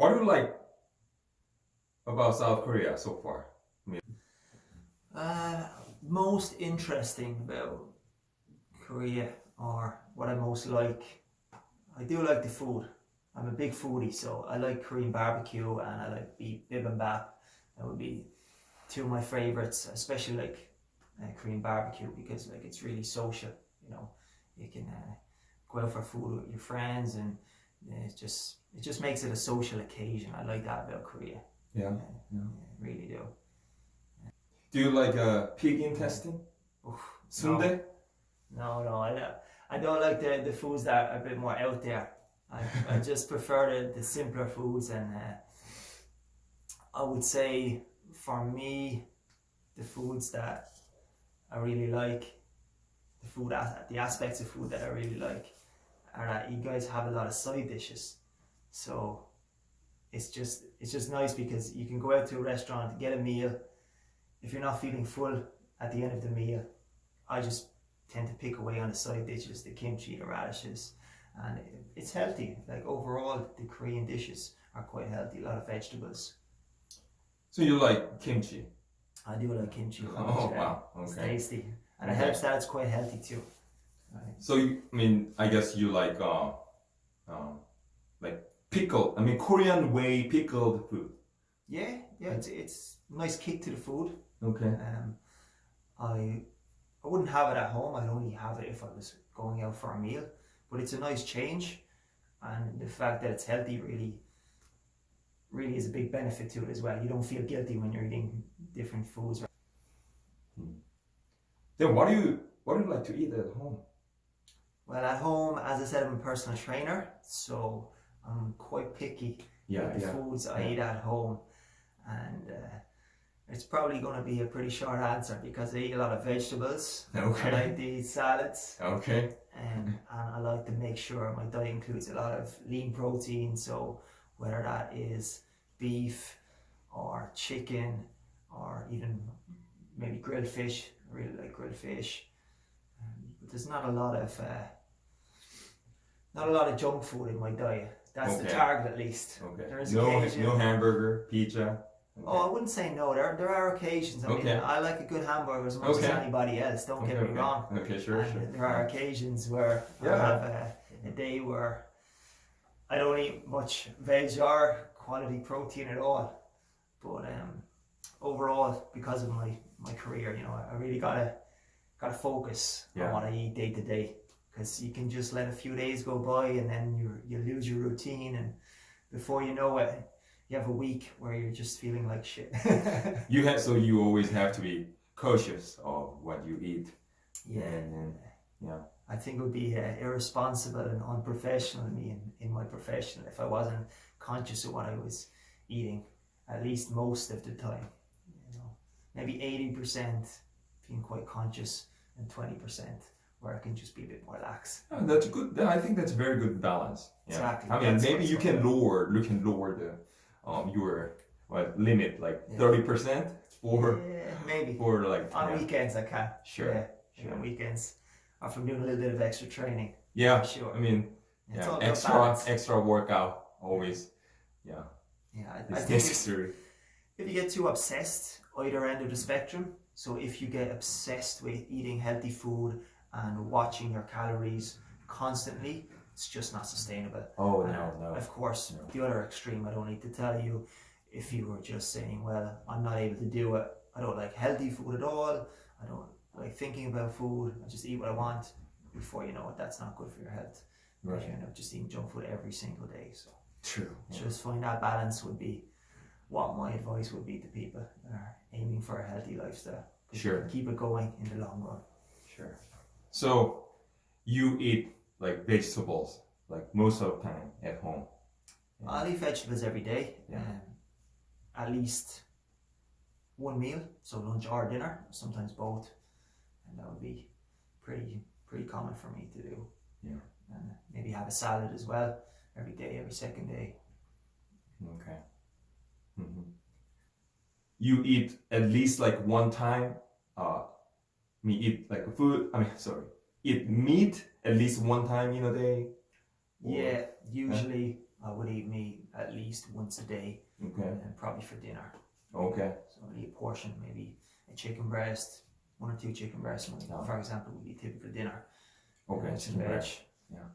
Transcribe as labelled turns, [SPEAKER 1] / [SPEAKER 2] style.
[SPEAKER 1] What do you like about South Korea so far?
[SPEAKER 2] Uh, most interesting about Korea or what I most like. I do like the food. I'm a big foodie, so I like Korean barbecue and I like bibimbap. That would be two of my favorites, especially like uh, Korean barbecue because like it's really social. You know, you can uh, go out for food with your friends and uh, just it just makes it a social occasion. I like that about Korea.
[SPEAKER 1] yeah.
[SPEAKER 2] I really do.
[SPEAKER 1] Do you like uh, pig intestine?
[SPEAKER 2] Oof,
[SPEAKER 1] Sundae?
[SPEAKER 2] No, no, I don't, I don't like the, the foods that are a bit more out there. I, I just prefer the, the simpler foods and uh, I would say for me the foods that I really like the food the aspects of food that I really like are that you guys have a lot of side dishes so it's just it's just nice because you can go out to a restaurant get a meal if you're not feeling full at the end of the meal I just tend to pick away on the side dishes, the kimchi, the radishes, and it's healthy. Like overall, the Korean dishes are quite healthy. A lot of vegetables.
[SPEAKER 1] So you like kimchi?
[SPEAKER 2] I do like kimchi.
[SPEAKER 1] Oh wow,
[SPEAKER 2] It's tasty, and it
[SPEAKER 1] Okay.
[SPEAKER 2] helps that it's quite healthy too. Right.
[SPEAKER 1] So you, I mean, I guess you like uh, like pickled. I mean, Korean way pickled food.
[SPEAKER 2] Yeah, yeah, it's it's nice kick to the food.
[SPEAKER 1] Okay.
[SPEAKER 2] Um, I I wouldn't have it at home. I'd only have it if I was going out for a meal. But it's a nice change, and the fact that it's healthy really, really is a big benefit to it as well. You don't feel guilty when you're eating different foods.
[SPEAKER 1] Then what do you what do you like to eat at home?
[SPEAKER 2] Well, at home, as I said, I'm a personal trainer, so I'm quite picky with the foods I
[SPEAKER 1] Yeah.
[SPEAKER 2] eat at home, and uh, it's probably going to be a pretty short answer because I eat a lot of vegetables.
[SPEAKER 1] Okay.
[SPEAKER 2] I like to eat salads.
[SPEAKER 1] Okay.
[SPEAKER 2] Um, and I like to make sure my diet includes a lot of lean protein. So whether that is beef or chicken or even maybe grilled fish, I really like grilled fish. Um, but there's not a lot of uh, not a lot of junk food in my diet. That's the target at least.
[SPEAKER 1] Okay.
[SPEAKER 2] There is
[SPEAKER 1] no
[SPEAKER 2] occasion-
[SPEAKER 1] no hamburger, pizza.
[SPEAKER 2] Oh, I wouldn't say no. There, there are occasions. I mean,
[SPEAKER 1] Okay.
[SPEAKER 2] I like a good hamburger as much
[SPEAKER 1] Okay.
[SPEAKER 2] as anybody else. Don't
[SPEAKER 1] okay,
[SPEAKER 2] get me
[SPEAKER 1] okay.
[SPEAKER 2] wrong.
[SPEAKER 1] Okay, sure,
[SPEAKER 2] And
[SPEAKER 1] sure.
[SPEAKER 2] There are occasions where
[SPEAKER 1] Yeah.
[SPEAKER 2] I have a, a day where I don't eat much veg or quality protein at all. But um, overall, because of my, my career, you know, I really gotta gotta focus
[SPEAKER 1] Yeah.
[SPEAKER 2] on what I eat day to day. Because you can just let a few days go by and then you you lose your routine, and before you know it, you have a week where you're just feeling like shit.
[SPEAKER 1] You have so you always have to be cautious of what you eat.
[SPEAKER 2] yeah.
[SPEAKER 1] And, yeah.
[SPEAKER 2] I think it would be uh, irresponsible and unprofessional of me in, in my profession if I wasn't conscious of what I was eating, at least most of the time. You know, maybe eighty percent being quite conscious and twenty percent where I can just be a bit more lax.
[SPEAKER 1] Oh, that's good. I think that's a very good balance. Yeah.
[SPEAKER 2] Exactly.
[SPEAKER 1] I mean,
[SPEAKER 2] That's
[SPEAKER 1] maybe you can lower, you can lower the um your what limit like
[SPEAKER 2] Yeah.
[SPEAKER 1] thirty percent for
[SPEAKER 2] Yeah, maybe
[SPEAKER 1] for like
[SPEAKER 2] on
[SPEAKER 1] yeah.
[SPEAKER 2] weekends I can.
[SPEAKER 1] Sure,
[SPEAKER 2] Yeah,
[SPEAKER 1] sure.
[SPEAKER 2] on weekends, or if doing a little bit of extra training.
[SPEAKER 1] yeah.
[SPEAKER 2] Sure.
[SPEAKER 1] I mean,
[SPEAKER 2] It's
[SPEAKER 1] yeah, extra
[SPEAKER 2] balance.
[SPEAKER 1] extra workout always. Yeah,
[SPEAKER 2] Yeah, I, I
[SPEAKER 1] it's
[SPEAKER 2] think
[SPEAKER 1] necessary.
[SPEAKER 2] if you get too obsessed either end of the spectrum so if you get obsessed with eating healthy food and watching your calories constantly it's just not sustainable
[SPEAKER 1] Oh
[SPEAKER 2] And,
[SPEAKER 1] no, no.
[SPEAKER 2] of course
[SPEAKER 1] No.
[SPEAKER 2] the other extreme i don't need to tell you if you were just saying well i'm not able to do it i don't like healthy food at all i don't like thinking about food i just eat what i want before you know it that's not good for your health
[SPEAKER 1] Right.
[SPEAKER 2] you end up just eating junk food every single day so
[SPEAKER 1] True. Yeah.
[SPEAKER 2] just find that balance would be what my advice would be to people that are aiming for a healthy lifestyle.
[SPEAKER 1] Sure.
[SPEAKER 2] Keep it going in the long run.
[SPEAKER 1] Sure. So you eat like vegetables like most of the time at home. Yeah.
[SPEAKER 2] I'll eat vegetables every day.
[SPEAKER 1] Yeah.
[SPEAKER 2] Um, at least one meal, so lunch or dinner, sometimes both. And that would be pretty pretty common for me to do.
[SPEAKER 1] Yeah.
[SPEAKER 2] And maybe have a salad as well every day, every second day.
[SPEAKER 1] Okay. Mhm. You eat at least like one time. Uh, me eat like food. I mean, sorry, eat meat at least one time in a day. Or-
[SPEAKER 2] Yeah, usually I would eat meat at least once a day,
[SPEAKER 1] Okay.
[SPEAKER 2] and probably for dinner.
[SPEAKER 1] Okay.
[SPEAKER 2] So I'd eat a portion, maybe a chicken breast, one or two chicken breasts, for example, would be typical dinner.
[SPEAKER 1] Okay.
[SPEAKER 2] And some veg.
[SPEAKER 1] breast. Yeah.